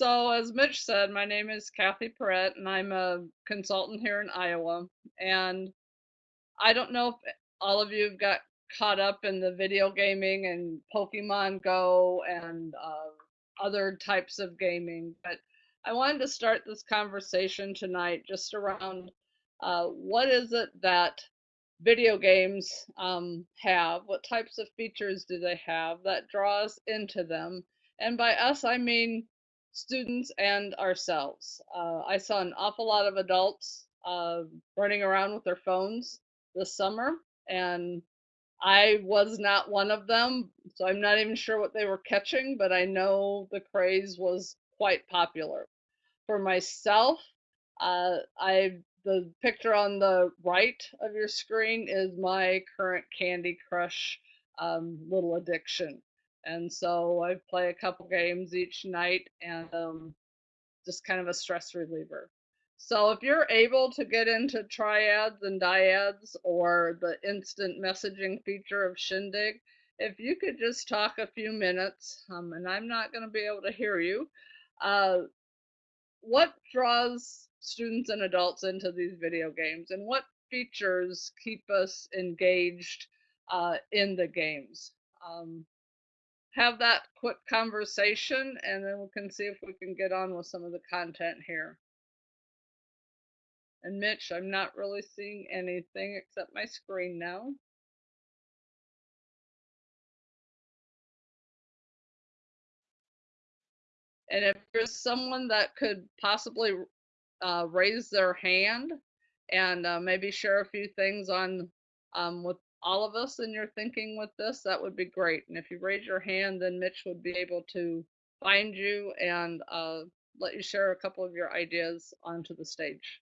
So, as Mitch said, my name is Kathy Perrett, and I'm a consultant here in Iowa. And I don't know if all of you have got caught up in the video gaming and Pokemon Go and uh, other types of gaming, but I wanted to start this conversation tonight just around uh, what is it that video games um, have? What types of features do they have that draws into them? And by us, I mean students and ourselves. Uh, I saw an awful lot of adults uh, running around with their phones this summer, and I was not one of them, so I'm not even sure what they were catching, but I know the craze was quite popular. For myself, uh, I the picture on the right of your screen is my current Candy Crush um, little addiction. And so I play a couple games each night and um, just kind of a stress reliever. So if you're able to get into triads and dyads or the instant messaging feature of Shindig, if you could just talk a few minutes, um, and I'm not going to be able to hear you, uh, what draws students and adults into these video games and what features keep us engaged uh, in the games? Um, have that quick conversation and then we can see if we can get on with some of the content here. And Mitch, I'm not really seeing anything except my screen now. And if there's someone that could possibly uh, raise their hand and uh, maybe share a few things on um, with all of us in your thinking with this, that would be great. And if you raise your hand, then Mitch would be able to find you and uh, let you share a couple of your ideas onto the stage.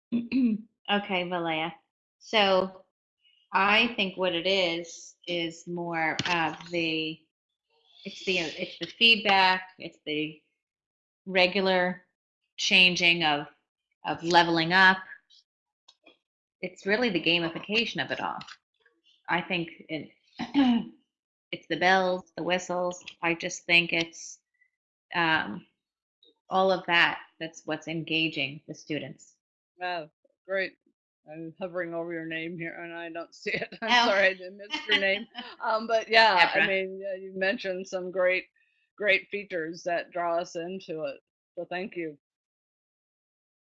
okay, Valea. So I think what it is is more of the it's the it's the feedback, it's the regular changing of of leveling up. It's really the gamification of it all. I think it, it's the bells, the whistles. I just think it's um, all of that. That's what's engaging the students. Wow, great. I'm hovering over your name here and I don't see it. I'm oh. sorry, I missed your name. Um, but yeah, I mean, yeah, you mentioned some great, great features that draw us into it. So thank you.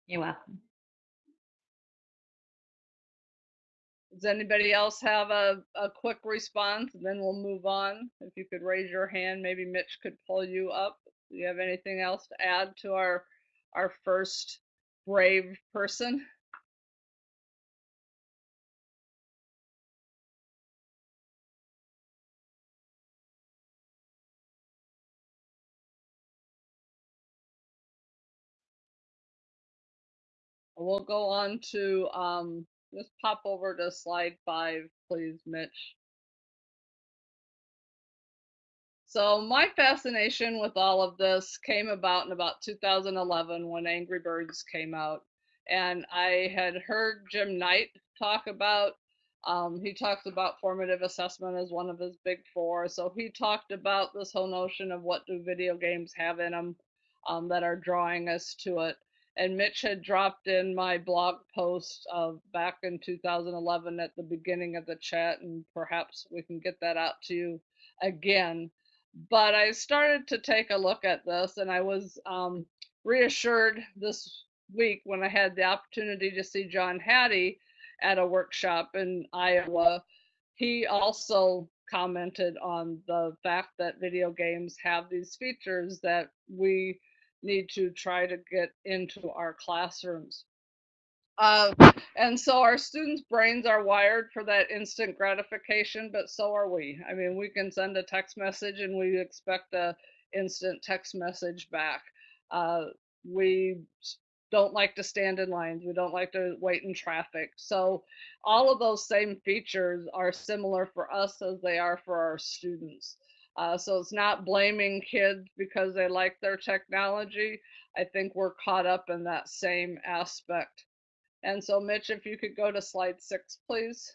You're welcome. Does anybody else have a, a quick response? And then we'll move on. If you could raise your hand, maybe Mitch could pull you up. Do you have anything else to add to our our first brave person? We'll go on to, um, just pop over to slide five, please, Mitch. So my fascination with all of this came about in about 2011 when Angry Birds came out. And I had heard Jim Knight talk about, um, he talks about formative assessment as one of his big four. So he talked about this whole notion of what do video games have in them um, that are drawing us to it and Mitch had dropped in my blog post of back in 2011 at the beginning of the chat, and perhaps we can get that out to you again. But I started to take a look at this, and I was um, reassured this week when I had the opportunity to see John Hattie at a workshop in Iowa. He also commented on the fact that video games have these features that we need to try to get into our classrooms. Uh, and so our students' brains are wired for that instant gratification, but so are we. I mean, we can send a text message and we expect a instant text message back. Uh, we don't like to stand in lines. We don't like to wait in traffic. So all of those same features are similar for us as they are for our students. Uh, so it's not blaming kids because they like their technology. I think we're caught up in that same aspect. And so, Mitch, if you could go to slide six, please.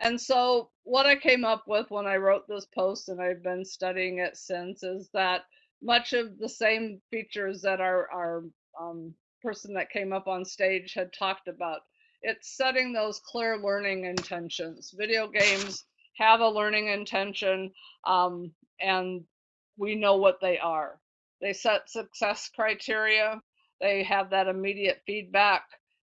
And so, what I came up with when I wrote this post, and I've been studying it since, is that much of the same features that our, our um, person that came up on stage had talked about. It's setting those clear learning intentions. Video games have a learning intention, um, and we know what they are. They set success criteria, they have that immediate feedback,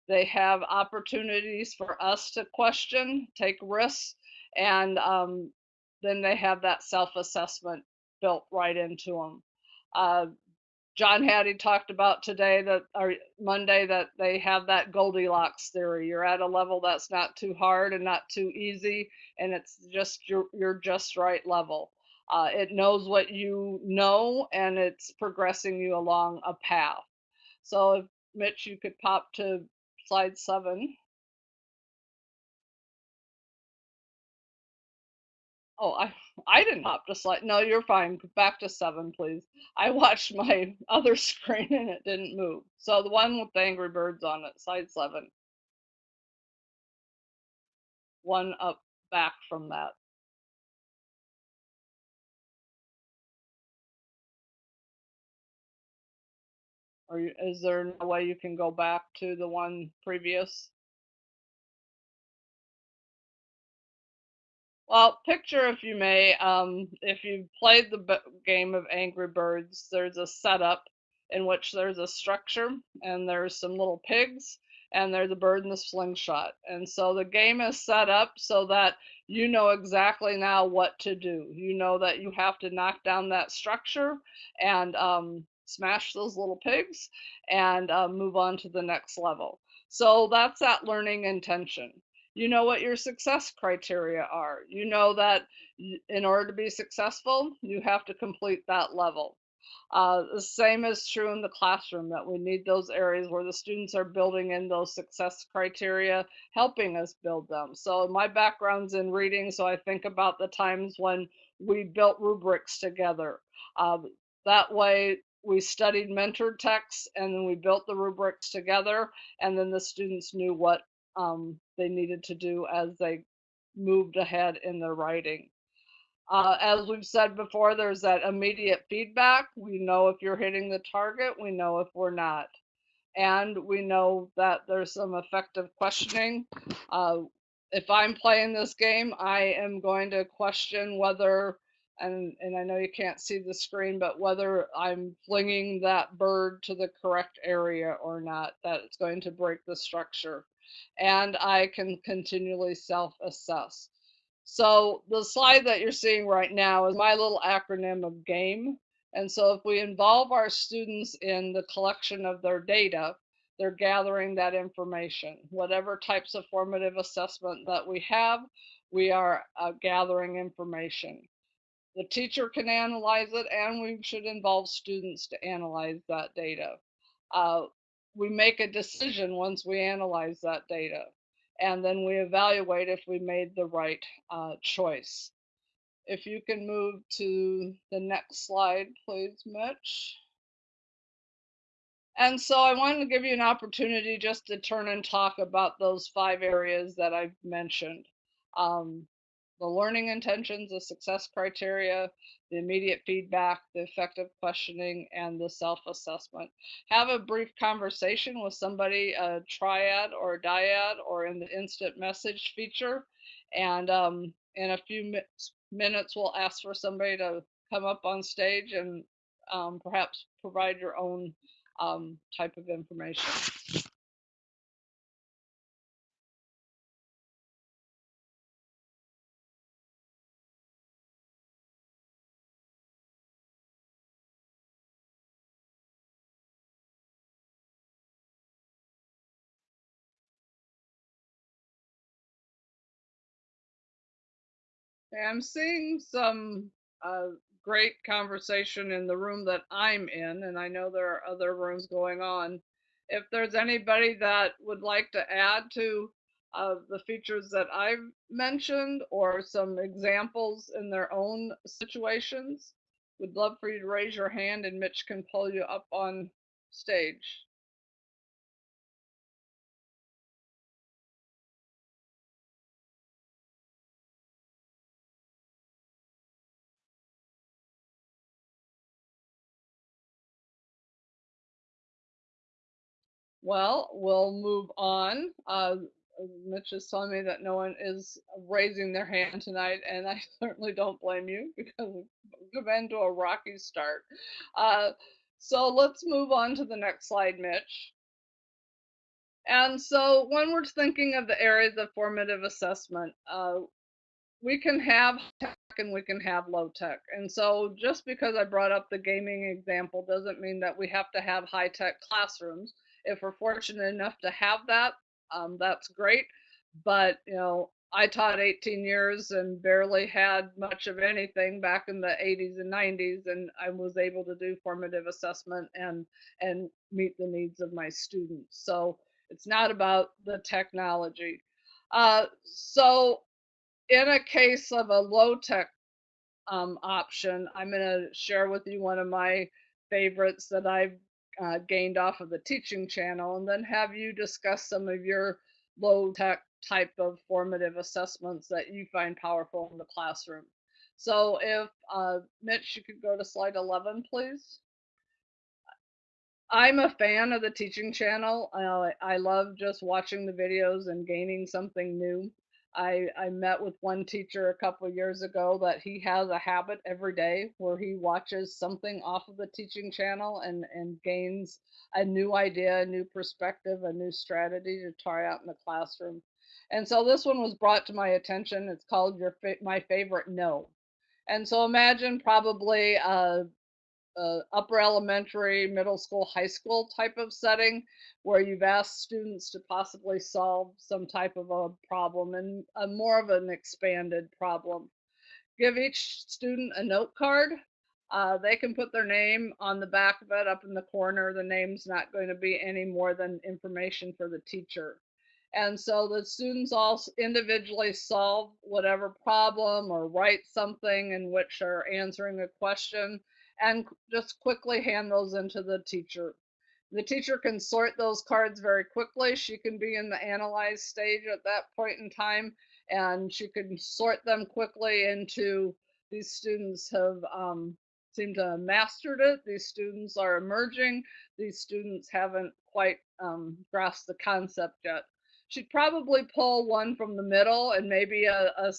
they have opportunities for us to question, take risks, and um, then they have that self assessment built right into them. Uh, John Hattie talked about today that or Monday that they have that Goldilocks theory. You're at a level that's not too hard and not too easy, and it's just your your just right level. Uh, it knows what you know, and it's progressing you along a path. So, if Mitch, you could pop to slide seven. Oh, I I didn't hop to slide. No, you're fine. Back to seven, please. I watched my other screen and it didn't move. So the one with the Angry Birds on it, slide seven. One up back from that. Or is there no way you can go back to the one previous? Well, picture, if you may, um, if you've played the game of Angry Birds, there's a setup in which there's a structure and there's some little pigs and there's a bird in the slingshot. And so the game is set up so that you know exactly now what to do. You know that you have to knock down that structure and um, smash those little pigs and uh, move on to the next level. So that's that learning intention. You know what your success criteria are. You know that in order to be successful, you have to complete that level. Uh, the same is true in the classroom that we need those areas where the students are building in those success criteria, helping us build them. So my background's in reading, so I think about the times when we built rubrics together. Uh, that way we studied mentor texts and then we built the rubrics together and then the students knew what um, they needed to do as they moved ahead in their writing. Uh, as we've said before, there's that immediate feedback. We know if you're hitting the target, we know if we're not. And we know that there's some effective questioning. Uh, if I'm playing this game, I am going to question whether, and, and I know you can't see the screen, but whether I'm flinging that bird to the correct area or not, that it's going to break the structure and I can continually self-assess. So the slide that you're seeing right now is my little acronym of GAME. And so if we involve our students in the collection of their data, they're gathering that information. Whatever types of formative assessment that we have, we are uh, gathering information. The teacher can analyze it and we should involve students to analyze that data. Uh, we make a decision once we analyze that data and then we evaluate if we made the right uh, choice. If you can move to the next slide, please, Mitch. And so I wanted to give you an opportunity just to turn and talk about those five areas that I've mentioned. Um, the learning intentions, the success criteria, the immediate feedback, the effective questioning, and the self-assessment. Have a brief conversation with somebody, a triad or a dyad, or in the instant message feature. And um, in a few mi minutes, we'll ask for somebody to come up on stage and um, perhaps provide your own um, type of information. I'm seeing some uh, great conversation in the room that I'm in, and I know there are other rooms going on. If there's anybody that would like to add to uh, the features that I've mentioned or some examples in their own situations, we'd love for you to raise your hand and Mitch can pull you up on stage. Well, we'll move on. Uh, Mitch is telling me that no one is raising their hand tonight, and I certainly don't blame you because we've been to a rocky start. Uh, so let's move on to the next slide, Mitch. And so when we're thinking of the areas of formative assessment, uh, we can have high tech and we can have low tech. And so just because I brought up the gaming example doesn't mean that we have to have high tech classrooms. If we're fortunate enough to have that, um, that's great. But, you know, I taught 18 years and barely had much of anything back in the 80s and 90s, and I was able to do formative assessment and and meet the needs of my students. So it's not about the technology. Uh, so in a case of a low tech um, option, I'm going to share with you one of my favorites that I've uh, gained off of the teaching channel, and then have you discuss some of your low tech type of formative assessments that you find powerful in the classroom. So if uh, Mitch, you could go to slide 11, please. I'm a fan of the teaching channel. I love just watching the videos and gaining something new. I, I met with one teacher a couple years ago that he has a habit every day where he watches something off of the teaching channel and, and gains a new idea, a new perspective, a new strategy to try out in the classroom. And so this one was brought to my attention. It's called your my favorite no. And so imagine probably a, a upper elementary, middle school, high school type of setting where you've asked students to possibly solve some type of a problem and a more of an expanded problem. Give each student a note card. Uh, they can put their name on the back of it up in the corner. The name's not going to be any more than information for the teacher. And so the students all individually solve whatever problem or write something in which they're answering a question and just quickly hand those into the teacher. The teacher can sort those cards very quickly. She can be in the analyze stage at that point in time and she can sort them quickly into these students have um, seemed to have mastered it. These students are emerging. These students haven't quite um, grasped the concept yet she'd probably pull one from the middle and maybe a, a,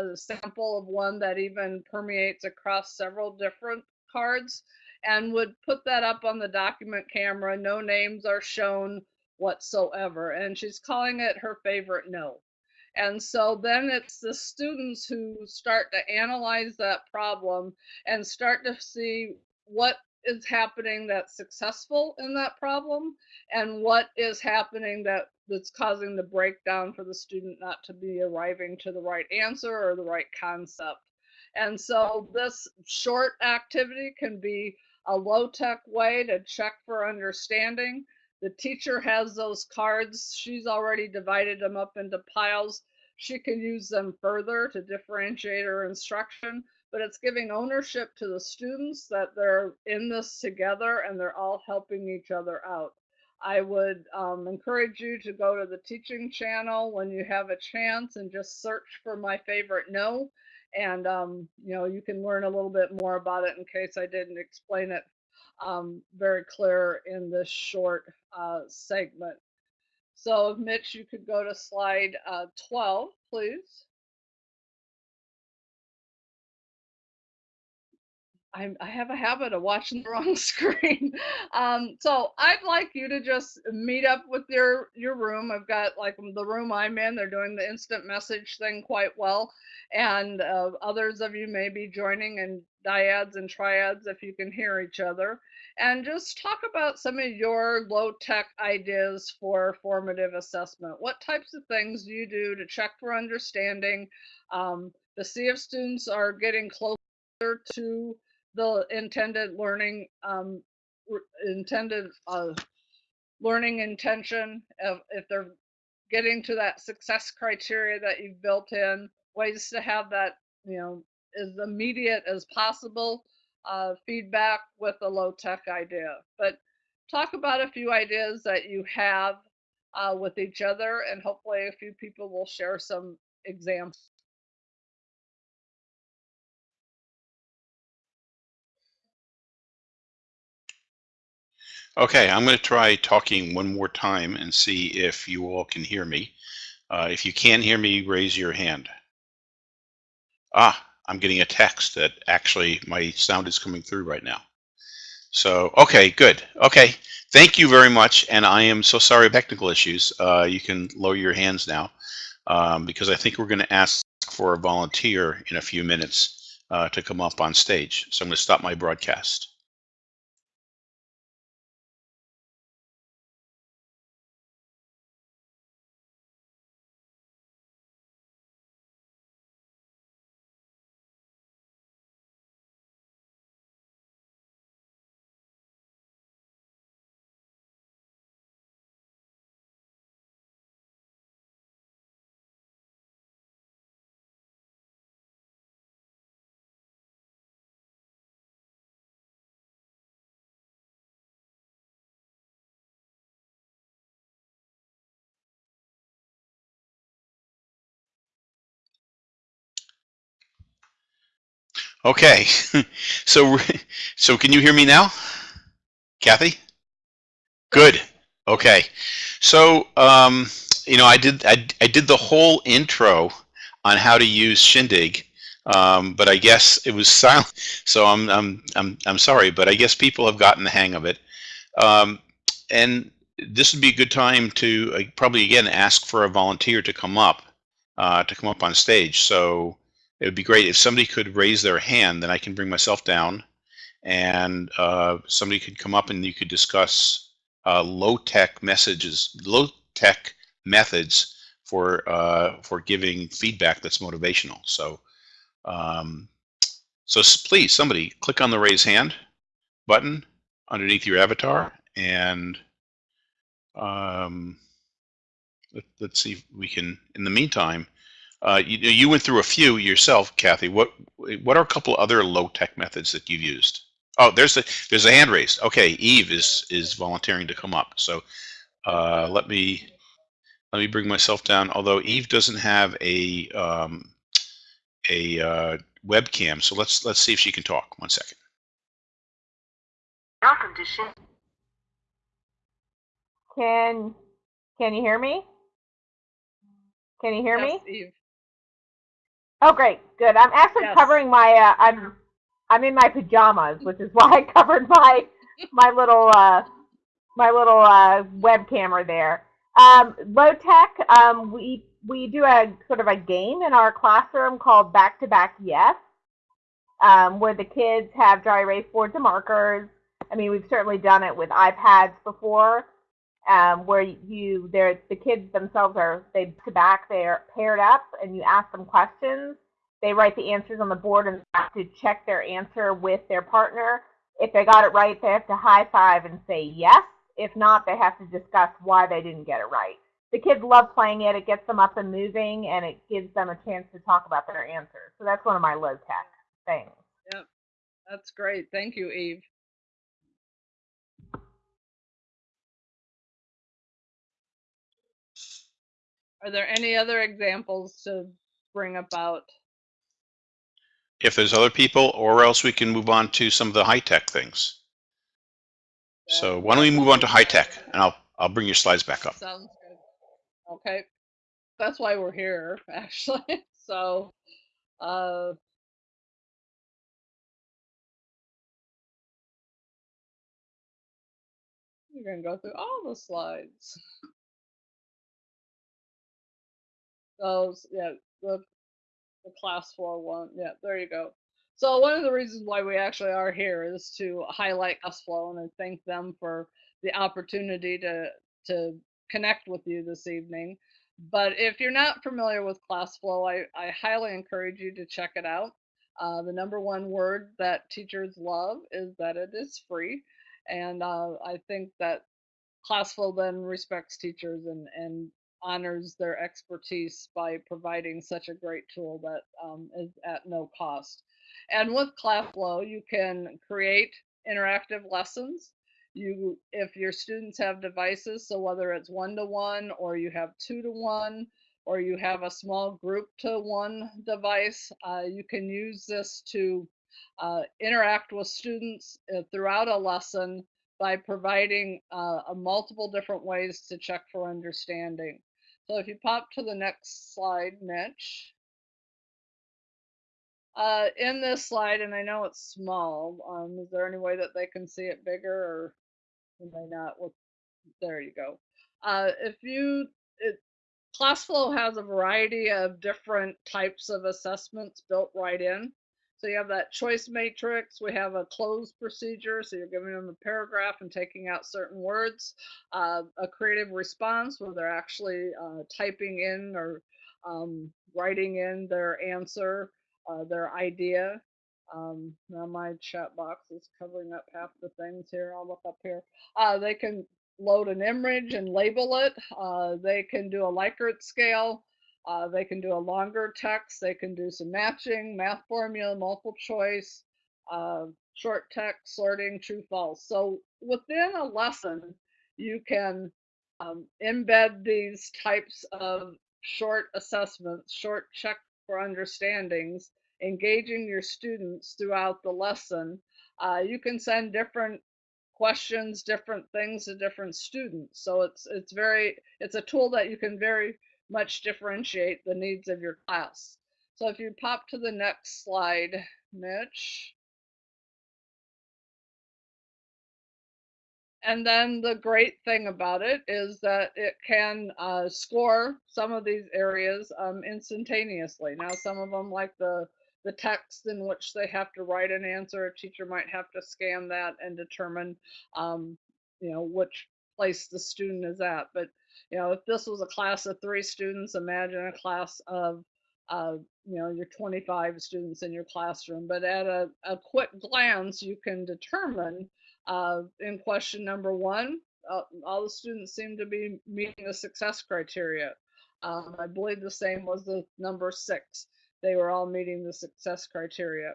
a, sample of one that even permeates across several different cards and would put that up on the document camera. No names are shown whatsoever. And she's calling it her favorite no. And so then it's the students who start to analyze that problem and start to see what is happening that's successful in that problem and what is happening that that's causing the breakdown for the student not to be arriving to the right answer or the right concept. And so this short activity can be a low tech way to check for understanding. The teacher has those cards. She's already divided them up into piles. She can use them further to differentiate her instruction, but it's giving ownership to the students that they're in this together and they're all helping each other out. I would um, encourage you to go to the teaching channel when you have a chance and just search for my favorite no. And, um, you know, you can learn a little bit more about it in case I didn't explain it um, very clear in this short uh, segment. So Mitch, you could go to slide uh, 12, please. I, I have a habit of watching the wrong screen. Um, so I'd like you to just meet up with your your room. I've got like the room I'm in. They're doing the instant message thing quite well, and uh, others of you may be joining in dyads and triads if you can hear each other. And just talk about some of your low tech ideas for formative assessment. What types of things do you do to check for understanding, um, to see if students are getting closer to the intended learning um, intended uh, learning intention of if they're getting to that success criteria that you've built in ways to have that you know as immediate as possible uh, feedback with a low tech idea. But talk about a few ideas that you have uh, with each other and hopefully a few people will share some examples Okay, I'm going to try talking one more time and see if you all can hear me. Uh, if you can hear me, raise your hand. Ah, I'm getting a text that actually my sound is coming through right now. So, okay, good. Okay, thank you very much. And I am so sorry about technical issues. Uh, you can lower your hands now um, because I think we're going to ask for a volunteer in a few minutes uh, to come up on stage. So I'm going to stop my broadcast. Okay, so so can you hear me now, Kathy? Good. Okay, so um, you know I did I, I did the whole intro on how to use Shindig, um, but I guess it was silent. So I'm I'm I'm I'm sorry, but I guess people have gotten the hang of it, um, and this would be a good time to uh, probably again ask for a volunteer to come up uh, to come up on stage. So it would be great if somebody could raise their hand, then I can bring myself down and uh, somebody could come up and you could discuss uh, low-tech messages, low-tech methods for uh, for giving feedback that's motivational. So, um, so please, somebody click on the raise hand button underneath your avatar, and um, let, us see if we can. In the meantime, uh, you, you went through a few yourself, Kathy. What what are a couple other low tech methods that you've used? Oh, there's a there's a hand raised. Okay, Eve is is volunteering to come up. So uh, let me let me bring myself down. Although Eve doesn't have a um, a uh, webcam, so let's let's see if she can talk. One second. Welcome to Shin. Can can you hear me? Can you hear Yes, me? Eve. Oh, great, good. I'm actually Yes. covering my. Uh, I'm I'm in my pajamas, which is why I covered my my little uh, my little uh, web camera there. Um, low tech. Um, we we do a sort of a game in our classroom called Back to Back Yes, um, where the kids have dry erase boards and markers. I mean, we've certainly done it with iPads before, um, where you they're the kids themselves are they back they're paired up and you ask them questions. They write the answers on the board and have to check their answer with their partner. If they got it right they have to high five and say yes. If not they have to discuss why they didn't get it right. The kids love playing it. It gets them up and moving and it gives them a chance to talk about their answers. So that's one of my low tech things. Yep. That's great. Thank you, Eve. Are there any other examples to bring about? If there's other people, or else we can move on to some of the high tech things. So why don't we move on to high tech, and I'll I'll bring your slides back up. Sounds good. Okay. That's why we're here, actually. So, uh, we're going to go through all the slides. Those, yeah, the, the class flow one. Yeah, there you go. So one of the reasons why we actually are here is to highlight ClassFlow and thank them for the opportunity to to connect with you this evening. But if you're not familiar with ClassFlow, I, I highly encourage you to check it out. Uh, the number one word that teachers love is that it is free. And uh, I think that ClassFlow then respects teachers and, and honors their expertise by providing such a great tool that um, is at no cost. And with ClassFlow, you can create interactive lessons. You, if your students have devices, so whether it's one to one or you have two to one, or you have a small group to one device, uh, you can use this to uh, interact with students uh, throughout a lesson by providing uh, a multiple different ways to check for understanding. So if you pop to the next slide, Mitch. Uh, in this slide, and I know it's small, um, is there any way that they can see it bigger or am I not? With, there you go. Uh, if you, it, ClassFlow has a variety of different types of assessments built right in. So you have that choice matrix. We have a cloze procedure. So you're giving them a paragraph and taking out certain words. Uh, a creative response where they're actually uh, typing in or um, writing in their answer, uh, their idea. Um, now my chat box is covering up half the things here. I'll look up here. Uh, they can load an image and label it. Uh, they can do a Likert scale. Uh, they can do a longer text. They can do some matching, math formula, multiple choice, uh, short text, sorting, true, false. So within a lesson, you can um, embed these types of short assessments, short check for understandings, engaging your students throughout the lesson. Uh, you can send different questions, different things to different students. So it's it's very it's a tool that you can very much differentiate the needs of your class. So if you pop to the next slide, Mitch. And then the great thing about it is that it can uh, score some of these areas um, instantaneously. Now, some of them, like the the text in which they have to write an answer, a teacher might have to scan that and determine, um, you know, which place the student is at. But you know, if this was a class of three students, imagine a class of, uh, you know, your 25 students in your classroom. But at a, a quick glance, you can determine uh, in question number one, uh, all the students seem to be meeting the success criteria. Um, I believe the same was the number six. They were all meeting the success criteria.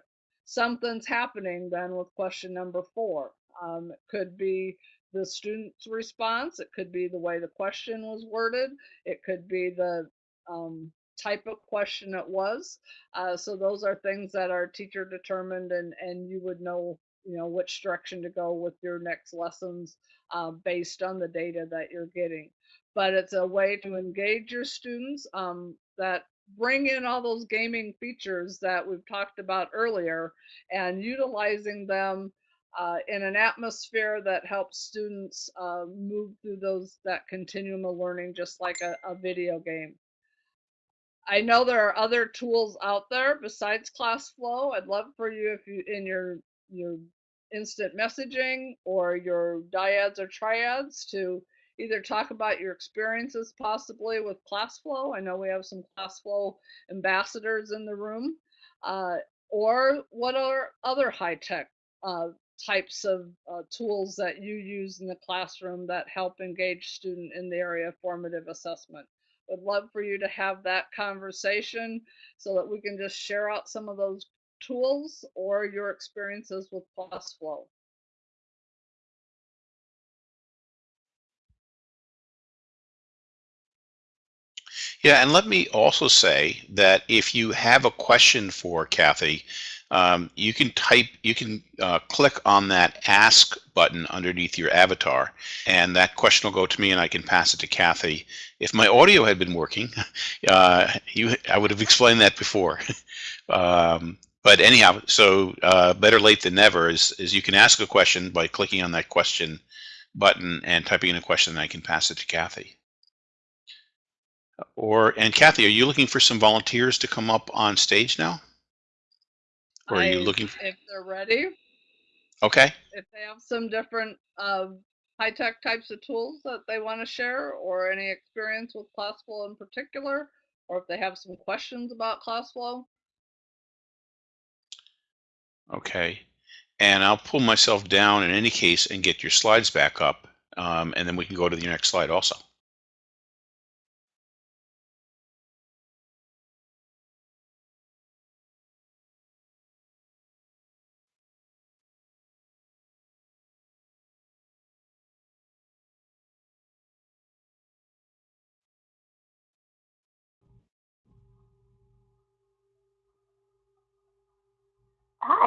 Something's happening then with question number four. Um, it could be the student's response. It could be the way the question was worded. It could be the um, type of question it was. Uh, so those are things that are teacher determined and, and you would know, you know, which direction to go with your next lessons uh, based on the data that you're getting. But it's a way to engage your students um, that bring in all those gaming features that we've talked about earlier and utilizing them uh, in an atmosphere that helps students uh, move through those that continuum of learning just like a, a, video game. I know there are other tools out there besides ClassFlow. I'd love for you if you in your your instant messaging or your dyads or triads to either talk about your experiences possibly with ClassFlow. I know we have some ClassFlow ambassadors in the room. Uh, or what are other high-tech uh, types of uh, tools that you use in the classroom that help engage student in the area of formative assessment. Would love for you to have that conversation so that we can just share out some of those tools or your experiences with ClassFlow. Yeah, and let me also say that if you have a question for Kathy, um, you can type, you can uh, click on that ask button underneath your avatar, and that question will go to me and I can pass it to Kathy. If my audio had been working, uh, you, I would have explained that before. um, but anyhow, so uh, better late than never is, is you can ask a question by clicking on that question button and typing in a question and I can pass it to Kathy. Or, and Kathy, are you looking for some volunteers to come up on stage now? Or are you I- looking, If they're ready, okay, if they have some different uh, high-tech types of tools that they want to share or any experience with ClassFlow in particular, or if they have some questions about ClassFlow. okay. And I'll pull myself down in any case and get your slides back up. Um, and then we can go to the next slide also.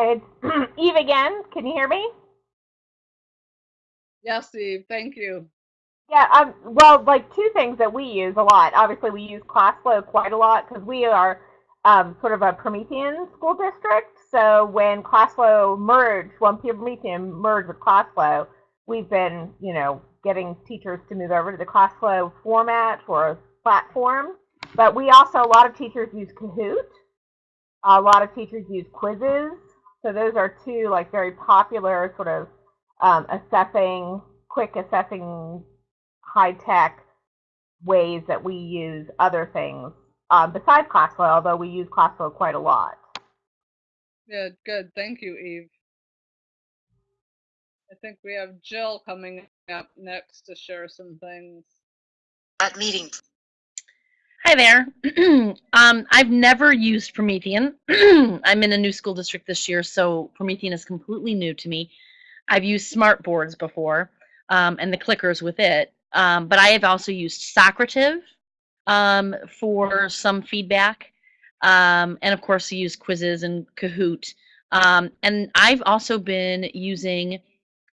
It's Eve again. Can you hear me? Yes, Eve. Thank you. Yeah, um, well, like two things that we use a lot. Obviously, we use ClassFlow quite a lot because we are um, sort of a Promethean school district. So when ClassFlow merged, when Promethean merged with ClassFlow, we've been, you know, getting teachers to move over to the ClassFlow format or platform. But we also, a lot of teachers use Kahoot. A lot of teachers use Quizizz. So those are two like very popular sort of um, assessing, quick assessing high tech ways that we use other things um, besides Classflow, although we use Classflow quite a lot. Yeah, good. Thank you, Eve. I think we have Jill coming up next to share some things. At meeting. Hi there. um, I've never used Promethean. I'm in a new school district this year, so Promethean is completely new to me. I've used smart boards before um, and the clickers with it, um, but I have also used Socrative um, for some feedback, um, and of course, I use Quizizz and Kahoot. Um, and I've also been using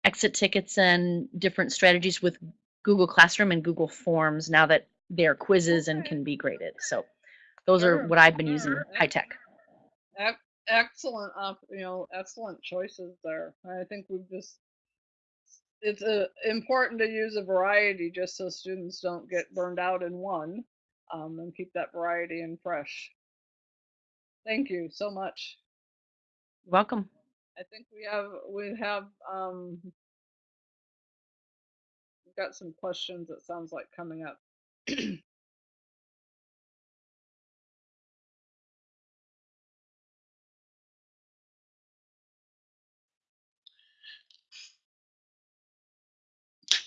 exit tickets and different strategies with Google Classroom and Google Forms now that they're quizzes and can be graded. So those are what I've been using high tech. Excellent, you know, excellent choices there. I think we've just, it's uh, important to use a variety just so students don't get burned out in one um, and keep that variety and fresh. Thank you so much. Welcome. I think we have we have um we've got some questions that sounds like coming up.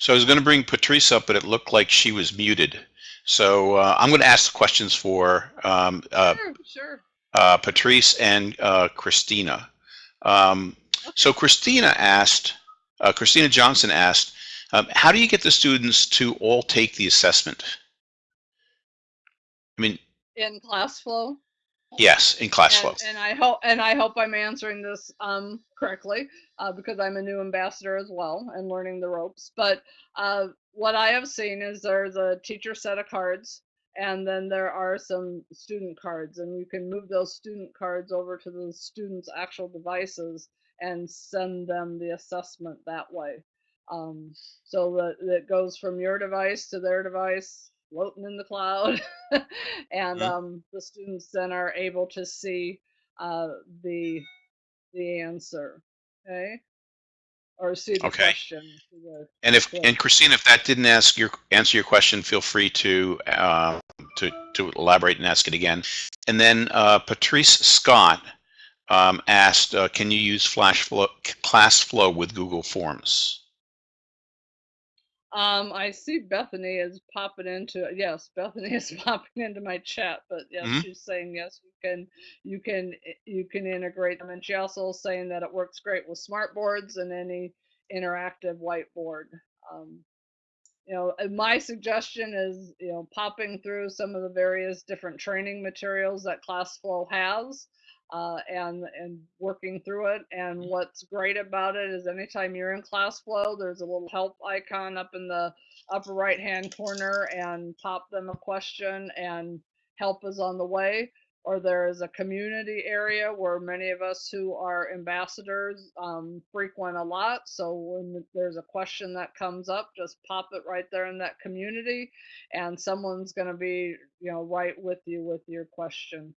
So I was going to bring Patrice up, but it looked like she was muted. So uh, I'm going to ask the questions for um, uh, sure, sure. uh, Patrice and uh, Christina. Um, so Christina asked, uh, Christina Johnson asked, um, how do you get the students to all take the assessment? I mean, In class flow. yes, in class flow. And, and I hope and I hope I'm answering this um, correctly uh, because I'm a new ambassador as well and learning the ropes. But uh, what I have seen is there's a teacher set of cards, and then there are some student cards, and you can move those student cards over to the students' actual devices and send them the assessment that way. Um, so that it goes from your device to their device, floating in the cloud, and Mhm. um, the students then are able to see uh, the the answer. Okay, or see the Okay. question. the- And if Yeah. and Christine, if that didn't ask your answer your question, feel free to uh, to to elaborate and ask it again. And then uh, Patrice Scott um, asked, uh, "Can you use Flash Flow, Class Flow with Google Forms?" Um, I see Bethany is popping into yes, Bethany is popping into my chat, but yes, Mhm. she's saying yes, you can you can you can integrate them, and she also is saying that it works great with smart boards and any interactive whiteboard. Um, you know, my suggestion is you know popping through some of the various different training materials that ClassFlow has. Uh, and and working through it. And what's great about it is anytime you're in ClassFlow, there's a little help icon up in the upper right hand corner, and pop them a question, and help is on the way. Or there is a community area where many of us who are ambassadors um, frequent a lot. So when there's a question that comes up, just pop it right there in that community, and someone's going to be, you know, right with you with your question.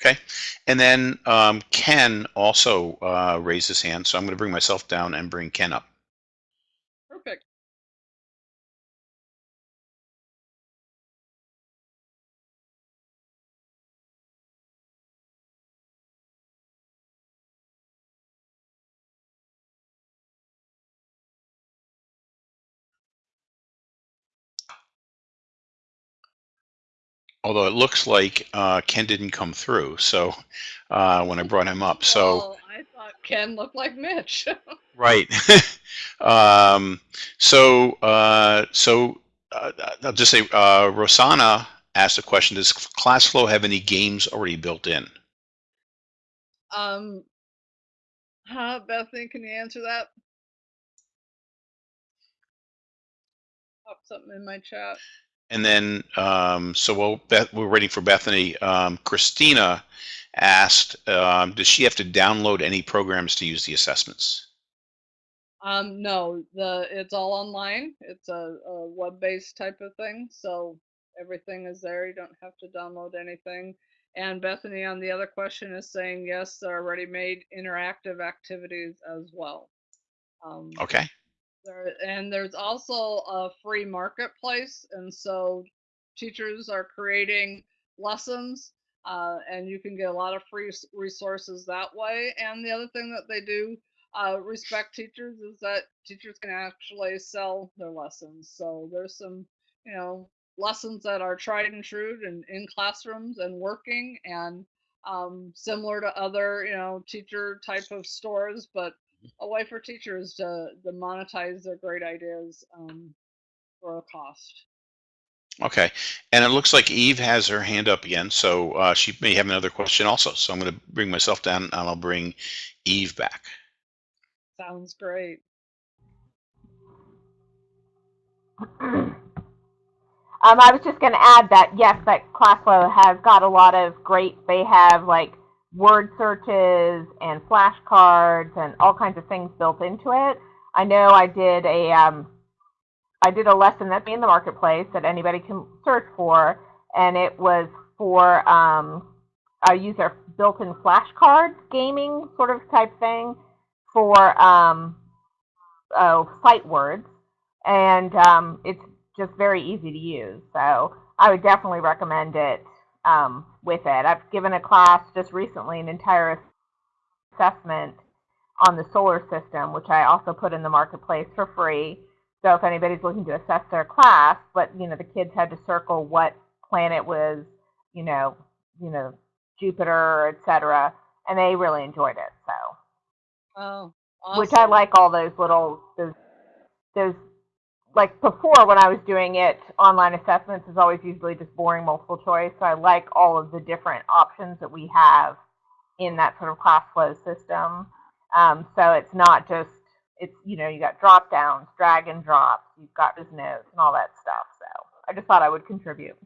Okay. And then um, Ken also uh, raised his hand, so I'm going to bring myself down and bring Ken up. Although it looks like uh, Ken didn't come through, so uh, when I brought him up, so. Oh, I thought Ken looked like Mitch. Right. um, so, uh, so uh, I'll just say, uh, Rosanna asked a question: Does ClassFlow have any games already built in? um, huh, Bethany, can you answer that? Pop something in my chat. And then, um, so we'll, Beth, we're waiting for Bethany. Um, Christina asked, um, does she have to download any programs to use the assessments? Um, no, the it's all online. It's a, a web-based type of thing, so everything is there. You don't have to download anything. And Bethany on the other question is saying yes, there are ready-made interactive activities as well. Um, Okay. There, and there's also a free marketplace, and so teachers are creating lessons, uh, and you can get a lot of free resources that way. And the other thing that they do, uh, respect teachers, is that teachers can actually sell their lessons. So there's some, you know, lessons that are tried and true and in classrooms and working, and um, similar to other, you know, teacher type of stores, but a way for teachers to, to monetize their great ideas um, for a cost. Okay. And it looks like Eve has her hand up again, so uh, she may have another question also. So I'm going to bring myself down and I'll bring Eve back. Sounds great. um, I was just going to add that yes, that ClassFlow has got a lot of great. They have like word searches and flashcards and all kinds of things built into it. I know I did a um, I did a lesson that's in the marketplace that anybody can search for, and it was for um, a user built-in flashcard gaming sort of type thing for um, oh, sight words, and um, it's just very easy to use. So I would definitely recommend it um, with it. I've given a class just recently an entire assessment on the solar system, which I also put in the marketplace for free. So if anybody's looking to assess their class, but you know the kids had to circle what planet was, you know, you know, Jupiter, etc., and they really enjoyed it. So Oh, which I like all those little those those like before when I was doing it online assessments is always usually just boring multiple choice. So I like all of the different options that we have in that sort of class flow system. Um, so it's not just it's you know you got drop downs, drag and drops, you've got just notes and all that stuff. So I just thought I would contribute.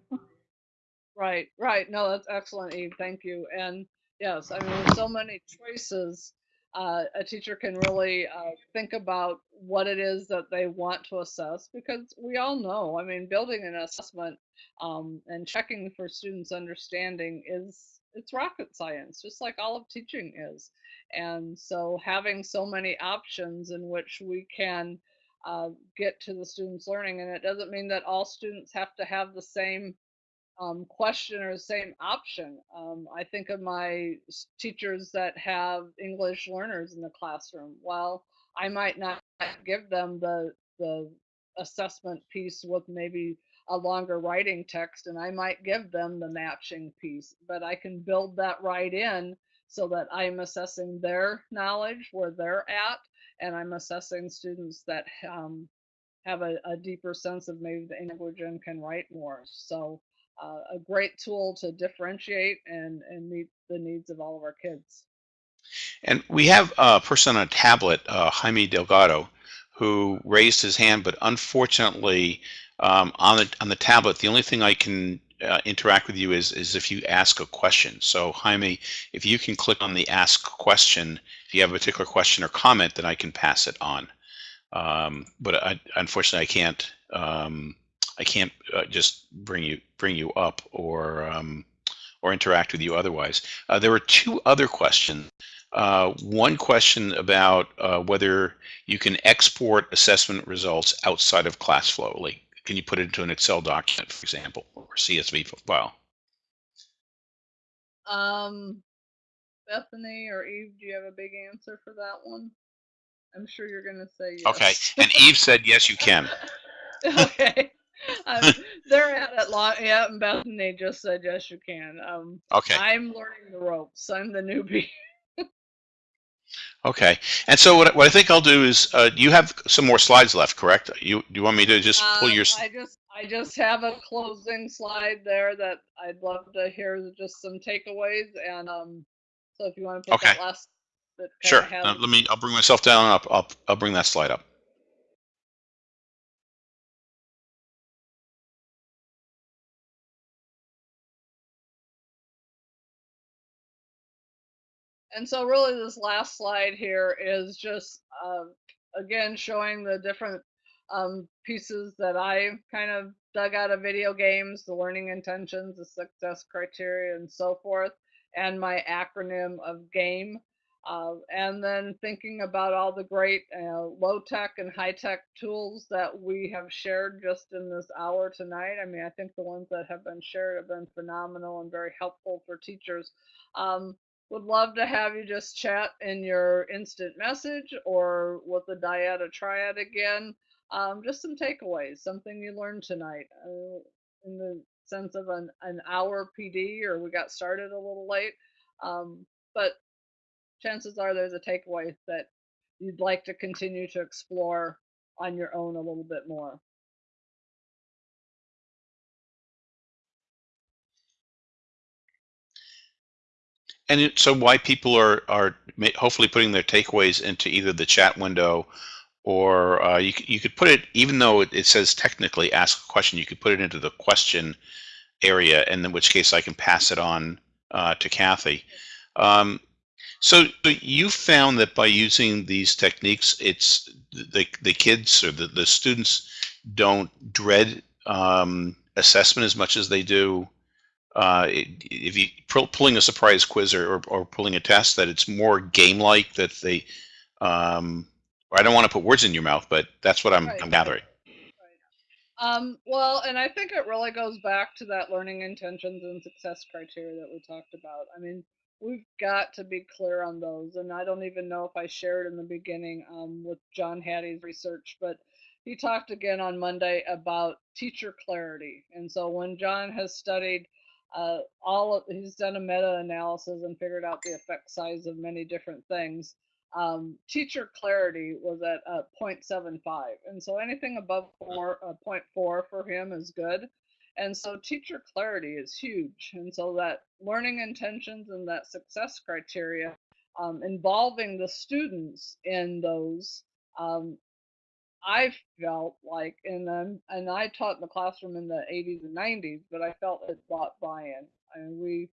Right, right. No, that's excellent, Eve. Thank you. And yes, I mean, so many choices, uh, a teacher can really uh, think about what it is that they want to assess because we all know, I mean, building an assessment um, and checking for students' understanding is it's rocket science, just like all of teaching is. And so having so many options in which we can uh, get to the students' learning, and it doesn't mean that all students have to have the same um, question or same option. Um, I think of my teachers that have English learners in the classroom. Well, I might not give them the the assessment piece with maybe a longer writing text, and I might give them the matching piece, but I can build that right in so that I'm assessing their knowledge where they're at, and I'm assessing students that um, have a, a deeper sense of maybe the language and can write more. So uh, a great tool to differentiate and, and meet the needs of all of our kids. And we have a person on a tablet, uh, Jaime Delgado, who raised his hand, but unfortunately, um, on the on the tablet, the only thing I can uh, interact with you is is if you ask a question. So Jaime, if you can click on the ask question, if you have a particular question or comment, then I can pass it on. Um, but I, unfortunately, I can't. Um, I can't uh, just bring you bring you up or um, or interact with you otherwise. Uh, there were two other questions. Uh, one question about uh, whether you can export assessment results outside of ClassFlow. Like, can you put it into an Excel document, for example, or CSV file? Um, Bethany or Eve, do you have a big answer for that one? I'm sure you're going to say yes. Okay. And Eve said, yes, you can. okay. Um, they're at it long. Yeah, and Bethany just said yes, you can. Um, Okay. I'm learning the ropes. I'm the newbie. Okay. And so what, what I think I'll do is, uh, you have some more slides left, correct? You do you want me to just pull Um, your? I just I just have a closing slide there that I'd love to hear just some takeaways and um so if you want to put that Okay. last that kinda Sure. let me. I'll bring myself down. I'll, I'll I'll bring that slide up. And so really this last slide here is just, uh, again, showing the different um, pieces that I kind of dug out of video games, the learning intentions, the success criteria, and so forth, and my acronym of GAME. Uh, and then thinking about all the great uh, low tech and high tech tools that we have shared just in this hour tonight. I mean, I think the ones that have been shared have been phenomenal and very helpful for teachers. Um, would love to have you just chat in your instant message or with the dyad triad again. Um, just some takeaways, something you learned tonight uh, in the sense of an, an hour PD or we got started a little late. Um, but chances are there's a takeaway that you'd like to continue to explore on your own a little bit more. And so why people are, are hopefully putting their takeaways into either the chat window or uh, you, you could put it, even though it, it says technically ask a question, you could put it into the question area, and in which case I can pass it on uh, to Kathy. Um, so so you found that by using these techniques, it's the, the kids or the, the students don't dread um, assessment as much as they do uh, if you pull- pulling a surprise quiz or, or, or pulling a test, that it's more game-like that they. Um, I don't want to put words in your mouth, but that's what I'm, Right, I'm right. gathering. Um, well, and I think it really goes back to that learning intentions and success criteria that we talked about. I mean, we've got to be clear on those, and I don't even know if I shared in the beginning um, with John Hattie's research, but he talked again on Monday about teacher clarity. And so when John has studied uh, all of, he's done a meta-analysis and figured out the effect size of many different things um, teacher clarity was at uh, 0.75 and so anything above four, uh, 0.4 for him is good. And so teacher clarity is huge. And so that learning intentions and that success criteria um, involving the students in those um, i felt like and um, and i taught in the classroom in the 80s and 90s but i felt it brought buy-in I mean, we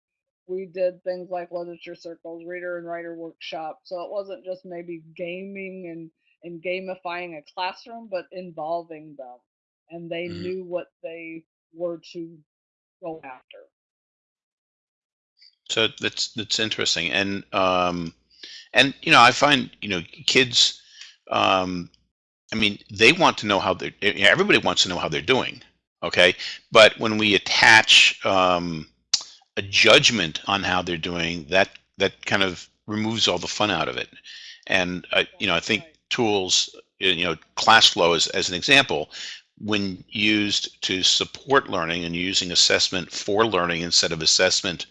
we did things like literature circles, reader and writer workshop. So it wasn't just maybe gaming and, and gamifying a classroom, but involving them. And they Mhm. knew what they were to go after. So that's that's interesting, and um, and you know I find you know kids, um, I mean they want to know how they're. Everybody wants to know how they're doing, okay? But when we attach um, a judgment on how they're doing, that that kind of removes all the fun out of it. And uh, you know I think tools, you know, ClassFlow as as an example, when used to support learning and using assessment for learning instead of assessment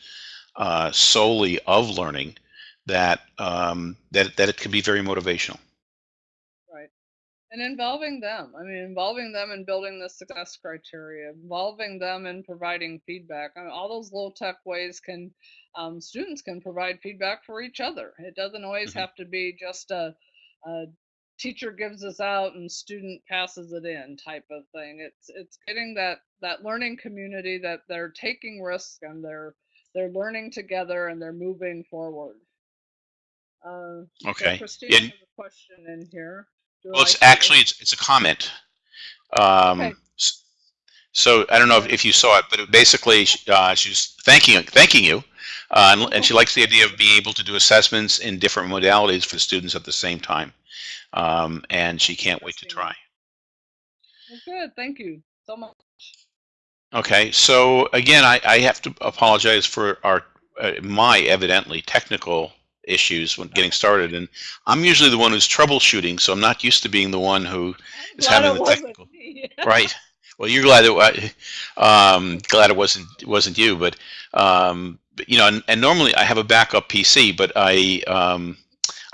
uh, solely of learning that um, that that it can be very motivational. And involving them. I mean, involving them in building the success criteria, involving them in providing feedback. I mean, all those low tech ways can, um, students can provide feedback for each other. It doesn't always Mhm. have to be just a, a teacher gives us out and student passes it in type of thing. It's it's getting that that learning community that they're taking risks and they're they're learning together and they're moving forward. Uh, so Okay. Christine And- has a question in here. Well, it's actually it's it's a comment. Um, Okay. So I don't know if, if you saw it, but it basically uh, she's thanking thanking you, uh, and, and she likes the idea of being able to do assessments in different modalities for students at the same time, um, and she can't wait to try. Well, good. Thank you so much. Okay, so again, I, I have to apologize for our uh, my evidently technical issues when getting started, and I'm usually the one who's troubleshooting, so I'm not used to being the one who is glad having the technical- right. Well, you're glad it um, glad it wasn't wasn't you, but um, but, you know, and, and normally I have a backup PC, but I um,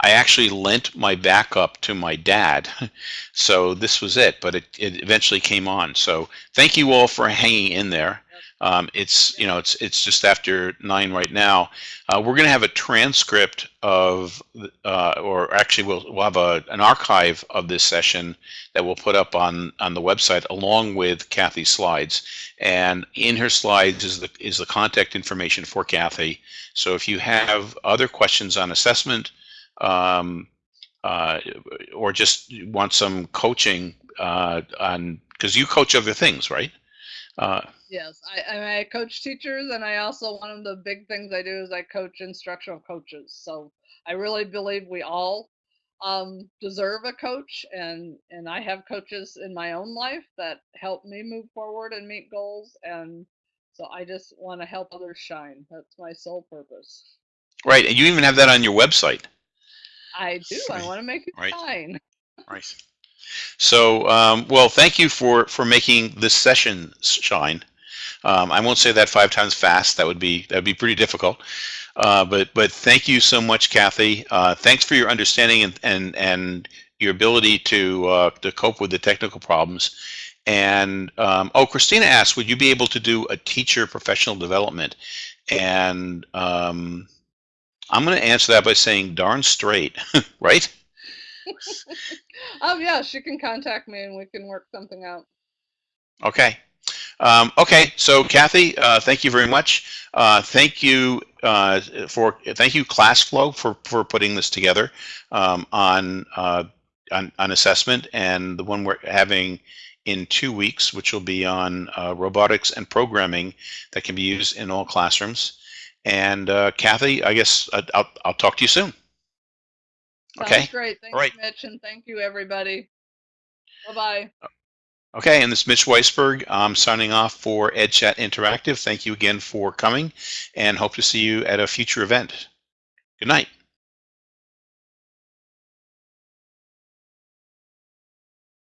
I actually lent my backup to my dad, so this was it. But it, it eventually came on. So thank you all for hanging in there. Um, it's you know it's it's just after nine right now. Uh, we're going to have a transcript of, uh, or actually we'll we'll have a an archive of this session that we'll put up on on the website along with Kathy's slides. And in her slides is the is the contact information for Kathy. So if you have other questions on assessment, um, uh, or just want some coaching uh, on because you coach other things, right? Uh, Yes, I, I, I coach teachers, and I also one of the big things I do is I coach instructional coaches. So I really believe we all um, deserve a coach, and and I have coaches in my own life that help me move forward and meet goals, and so I just want to help others shine. That's my sole purpose. right, and you even have that on your website. I do. I want to make it right. shine. Right. So, um, well, thank you for for making this session shine. Um, I won't say that five times fast. That would be that would be pretty difficult. Uh, but but thank you so much, Kathy. Uh, thanks for your understanding and and and your ability to uh, to cope with the technical problems. And um, oh, Christina asked, would you be able to do a teacher professional development? And um, I'm going to answer that by saying darn straight, right? Oh yeah, she can contact me, and we can work something out. Okay. Um, okay. So Kathy, uh, thank you very much. Uh, thank you uh, for thank you ClassFlow for for putting this together um, on, uh, on on assessment and the one we're having in two weeks, which will be on uh, robotics and programming that can be used in all classrooms. And uh, Kathy, I guess I'll I'll talk to you soon. Sounds Okay. great. Thanks, right. Mitch, and thank you, everybody. Bye bye. Okay, and this is Mitch Weisberg. I'm signing off for EdChat Interactive. Thank you again for coming and hope to see you at a future event. Good night.